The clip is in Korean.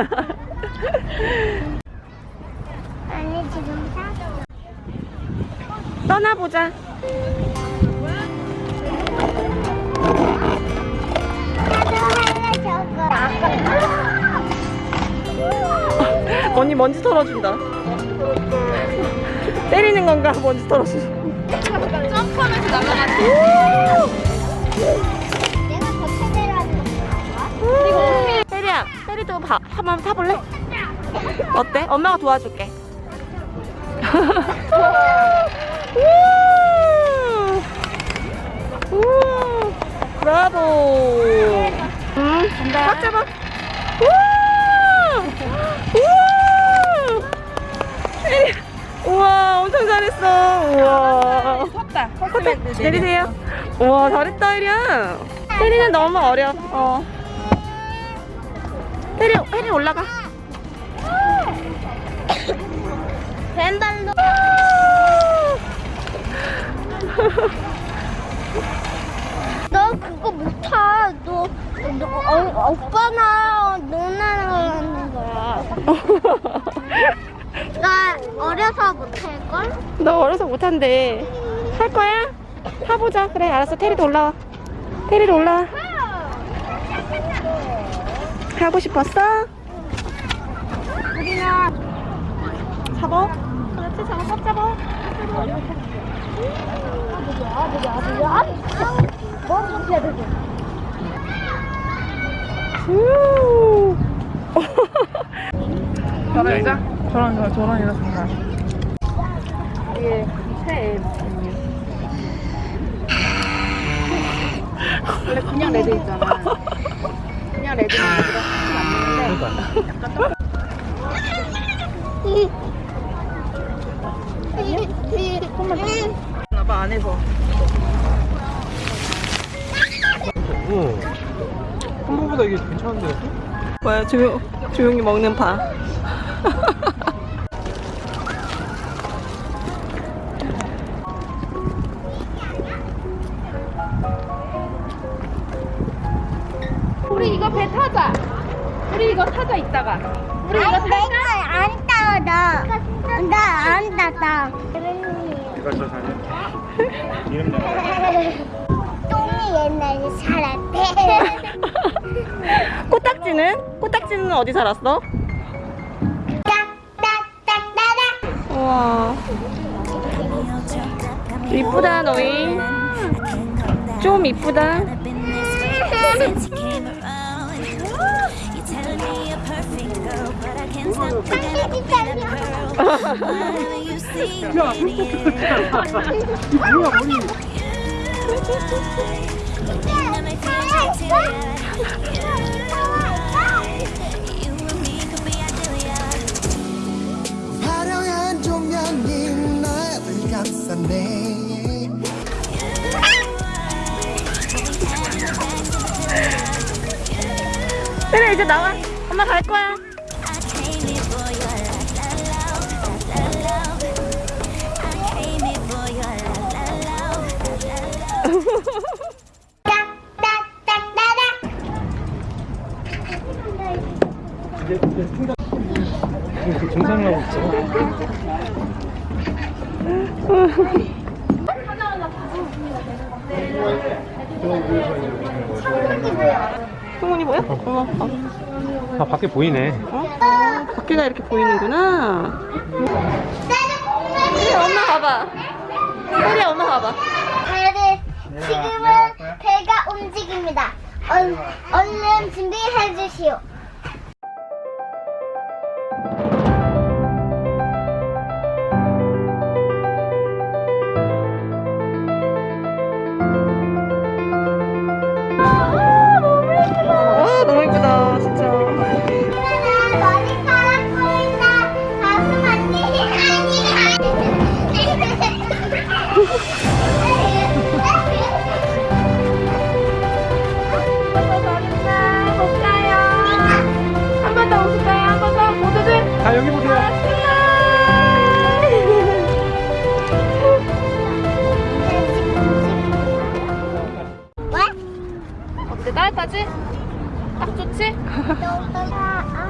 아니 지금 사. 떠나보자. 언니 먼지 털어준다. 때리는 건가? 먼지 털어준다. 점프하면서 날아가지. 봐, 한번 타볼래? 어때? 엄마가 도와줄게. 우! 우! 브라보. 응, 꽉 잡아. 우! 우! 혜리, 우와, 엄청 잘했어. 우와. 섰다. 호텔 내리세요. 우와 잘했다 혜리야. 혜리는 너무 어려. 어. 혜리 혜리 올라가. 왼발로. 너 그거 못 타. 너, 너 어, 오빠나 누나랑 하는 거야. 나 어려서 못할걸? 너 어려서 못한대. 할 거야? 타보자. 그래 알았어. 테리도 올라와. 테리도 올라와. 하고 싶었어? 우리나 잡아. 그렇지 잡아. 꽉 잡아. 우. 저런이자? 저런, 저런, 저런이라 정말. 이게 새 앱. 원래 그냥 레드 있잖아. 레드는 레드가 사실 안 맞는데 나봐 안에서. 어. 한번보다 이게 괜찮은데? 뭐야 조용 조용히 먹는 파. 배 타자. 우리 이거 타자 이따가. 우리 이거 타자. 안 따, 나. 나안 따다. 이거 저 사진. 이름 나. 똥이 옛날에 살았대. 코딱지는? 코딱지는 어디 살았어? 우와. 이쁘다 너희. 좀 이쁘다. 뭐야 머리. 화려한 조명이 나를 감싸네 그래 이제 나와. 엄마 갈 거야. I came here for your la la love, la la love. I came here for your la la love, la la love. 딱딱딱따라. 이제 이제 생각. 지금 정상을 하고 있어. 성훈이 보여? 어머. 어. 아 밖에 보이네. 어? 밖에가 이렇게 보이는구나. 혜리 엄마 봐봐. 혜리 엄마 봐봐. 지금은 배가 움직입니다. 얼, 얼른 준비해 주시오. 따뜻하지? 딱 좋지?